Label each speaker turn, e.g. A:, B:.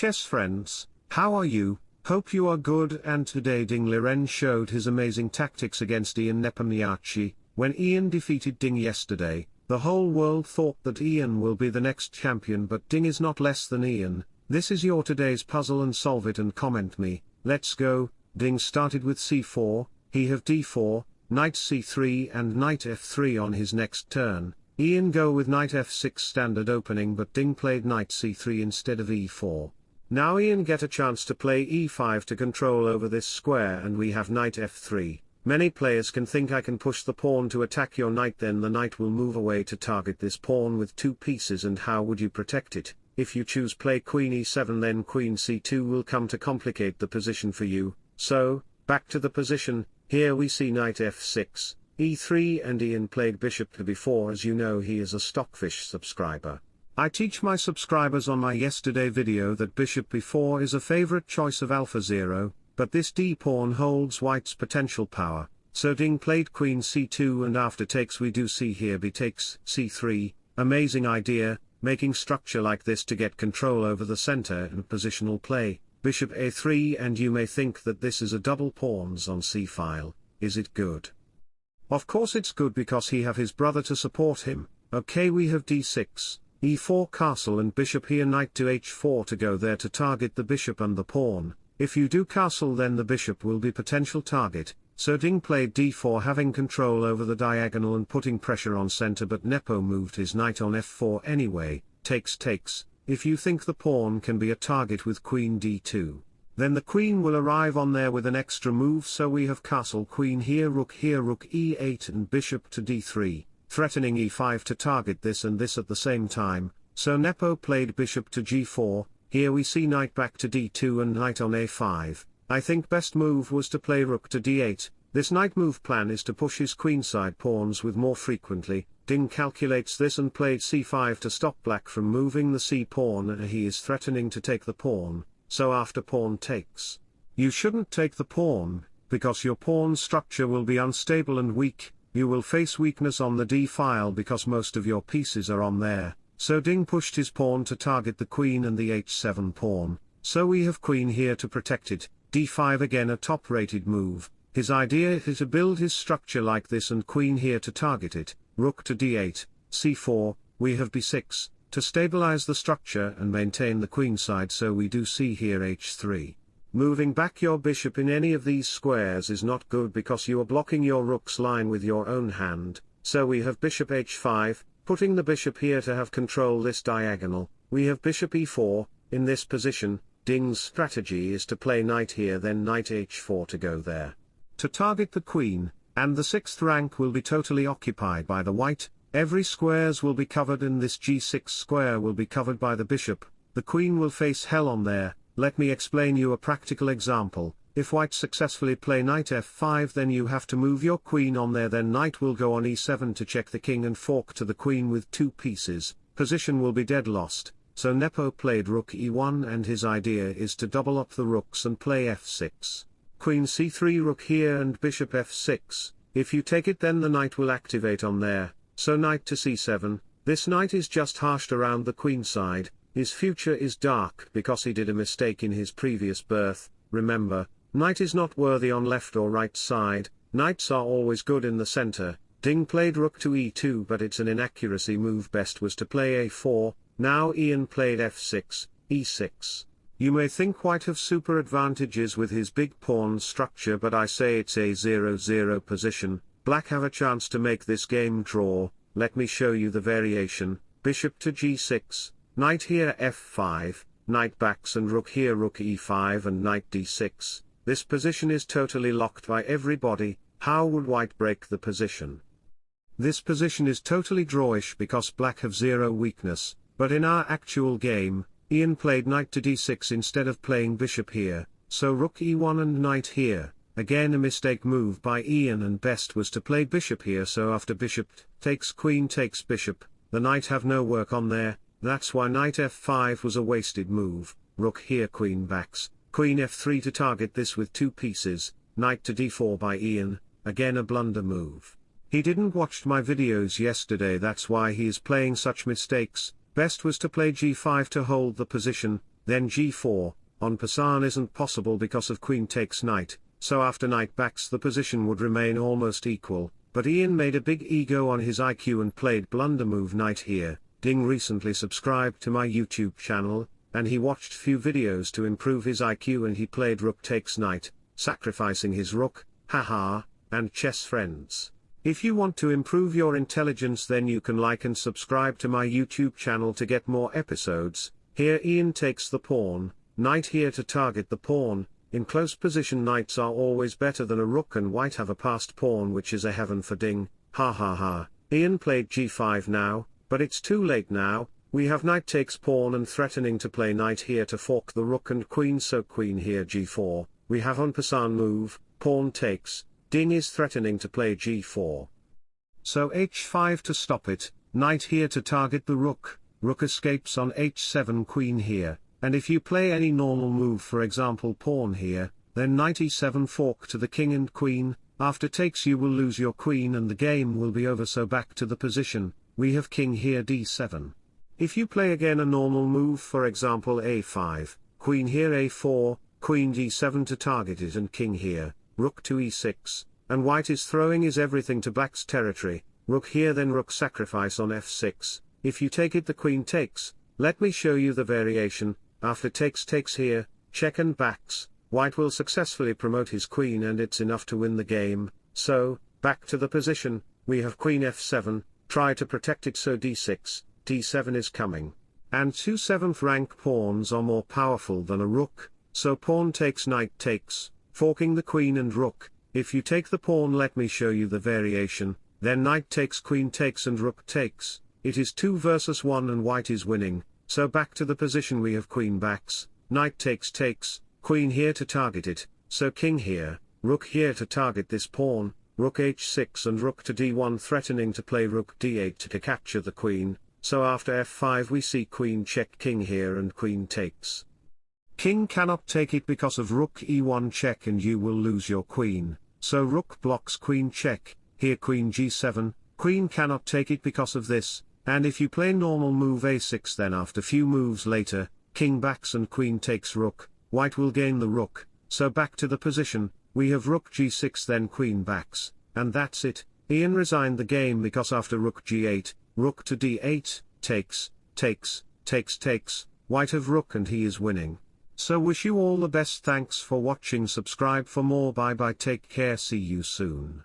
A: chess friends, how are you? Hope you are good and today Ding Liren showed his amazing tactics against Ian Nepomniachtchi. When Ian defeated Ding yesterday, the whole world thought that Ian will be the next champion but Ding is not less than Ian. This is your today's puzzle and solve it and comment me. Let's go. Ding started with c4, he have d4, knight c3 and knight f3 on his next turn. Ian go with knight f6 standard opening but Ding played knight c3 instead of e4. Now Ian get a chance to play e5 to control over this square and we have knight f3. Many players can think I can push the pawn to attack your knight then the knight will move away to target this pawn with two pieces and how would you protect it? If you choose play queen e7 then queen c2 will come to complicate the position for you, so, back to the position, here we see knight f6, e3 and Ian played bishop to b4 as you know he is a Stockfish subscriber. I teach my subscribers on my yesterday video that bishop b4 is a favorite choice of AlphaZero, but this d-pawn holds white's potential power, so Ding played queen c2 and after takes we do see here b takes c3, amazing idea, making structure like this to get control over the center and positional play, bishop a3 and you may think that this is a double pawns on c-file, is it good? Of course it's good because he have his brother to support him, okay we have d6, e4 castle and bishop here knight to h4 to go there to target the bishop and the pawn, if you do castle then the bishop will be potential target, so Ding played d4 having control over the diagonal and putting pressure on center but Nepo moved his knight on f4 anyway, takes takes, if you think the pawn can be a target with queen d2, then the queen will arrive on there with an extra move. So we have castle queen here rook here rook e8 and bishop to d3, threatening e5 to target this and this at the same time, so Nepo played bishop to g4, here we see knight back to d2 and knight on a5, I think best move was to play rook to d8, this knight move plan is to push his queenside pawns with more frequently, Ding calculates this and played c5 to stop black from moving the c pawn and he is threatening to take the pawn, so after pawn takes. You shouldn't take the pawn, because your pawn structure will be unstable and weak, you will face weakness on the d-file because most of your pieces are on there, so Ding pushed his pawn to target the queen and the h7 pawn, so we have queen here to protect it, d5 again a top-rated move, his idea is to build his structure like this and queen here to target it, rook to d8, c4, we have b6, to stabilize the structure and maintain the queen side so we do see here h3. Moving back your bishop in any of these squares is not good because you are blocking your rook's line with your own hand, so we have bishop h5, putting the bishop here to have control this diagonal, we have bishop e4, in this position, Ding's strategy is to play knight here then knight h4 to go there. To target the queen, and the sixth rank will be totally occupied by the white, every squares will be covered and this g6 square will be covered by the bishop, the queen will face hell on there, let me explain you a practical example, if white successfully play knight f5 then you have to move your queen on there then knight will go on e7 to check the king and fork to the queen with two pieces, position will be dead lost, so Nepo played rook e1 and his idea is to double up the rooks and play f6. Queen c3 rook here and bishop f6, if you take it then the knight will activate on there, so knight to c7, this knight is just harshed around the queen side, his future is dark because he did a mistake in his previous birth, remember, knight is not worthy on left or right side, knights are always good in the center, Ding played rook to e2 but it's an inaccuracy move best was to play a4, now Ian played f6, e6. You may think white have super advantages with his big pawn structure but I say it's a 0-0 position, black have a chance to make this game draw, let me show you the variation, bishop to g6, Knight here f5, knight backs and rook here rook e5 and knight d6, this position is totally locked by everybody, how would white break the position? This position is totally drawish because black have zero weakness, but in our actual game, Ian played knight to d6 instead of playing bishop here, so rook e1 and knight here, again a mistake move by Ian and best was to play bishop here so after bishop takes queen takes bishop, the knight have no work on there, that's why knight f5 was a wasted move, rook here queen backs, queen f3 to target this with two pieces, knight to d4 by Ian, again a blunder move. He didn't watch my videos yesterday that's why he is playing such mistakes, best was to play g5 to hold the position, then g4, en passant isn't possible because of queen takes knight, so after knight backs the position would remain almost equal, but Ian made a big ego on his IQ and played blunder move knight here, Ding recently subscribed to my YouTube channel, and he watched few videos to improve his IQ and he played rook takes knight, sacrificing his rook, haha, and chess friends. If you want to improve your intelligence then you can like and subscribe to my YouTube channel to get more episodes, here Ian takes the pawn, knight here to target the pawn, in close position knights are always better than a rook and white have a passed pawn which is a heaven for ding, ha ha ha, Ian played g5 now, but it's too late now, we have knight takes pawn and threatening to play knight here to fork the rook and queen so queen here g4, we have en passant move, pawn takes, ding is threatening to play g4. So h5 to stop it, knight here to target the rook, rook escapes on h7 queen here, and if you play any normal move for example pawn here, then knight e7 fork to the king and queen, after takes you will lose your queen and the game will be over so back to the position, we have king here d7. If you play again a normal move for example a5, queen here a4, queen d7 to target it and king here, rook to e6, and white is throwing is everything to black's territory, rook here then rook sacrifice on f6, if you take it the queen takes, let me show you the variation, after takes takes here, check and backs, white will successfully promote his queen and it's enough to win the game, so, back to the position, we have queen f7, try to protect it so d6, d7 is coming. And two 7th rank pawns are more powerful than a rook, so pawn takes knight takes, forking the queen and rook, if you take the pawn let me show you the variation, then knight takes queen takes and rook takes, it is 2 versus 1 and white is winning, so back to the position we have queen backs, knight takes takes, queen here to target it, so king here, rook here to target this pawn, rook h6 and rook to d1 threatening to play rook d8 to capture the queen, so after f5 we see queen check king here and queen takes. King cannot take it because of rook e1 check and you will lose your queen, so rook blocks queen check, here queen g7, queen cannot take it because of this, and if you play normal move a6 then after few moves later, king backs and queen takes rook, white will gain the rook, so back to the position, we have rook g6 then queen backs, and that's it, Ian resigned the game because after rook g8, rook to d8, takes, takes, takes takes, white have rook and he is winning. So wish you all the best. Thanks for watching. Subscribe for more. Bye bye. Take care. See you soon.